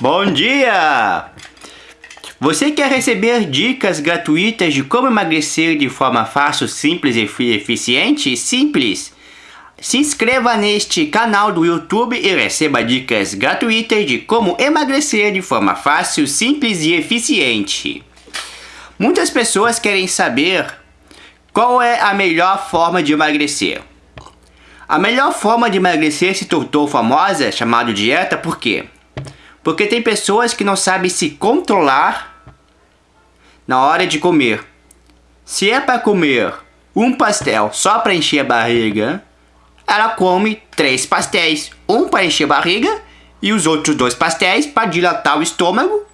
Bom dia! Você quer receber dicas gratuitas de como emagrecer de forma fácil, simples e eficiente? Simples! Se inscreva neste canal do YouTube e receba dicas gratuitas de como emagrecer de forma fácil, simples e eficiente. Muitas pessoas querem saber qual é a melhor forma de emagrecer. A melhor forma de emagrecer se tornou famosa, chamado dieta, por quê? Porque tem pessoas que não sabem se controlar na hora de comer. Se é para comer um pastel só para encher a barriga, ela come três pastéis. Um para encher a barriga e os outros dois pastéis para dilatar o estômago.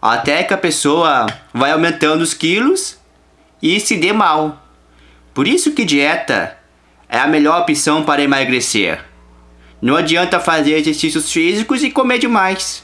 Até que a pessoa vai aumentando os quilos e se dê mal. Por isso que dieta é a melhor opção para emagrecer. Não adianta fazer exercícios físicos e comer demais.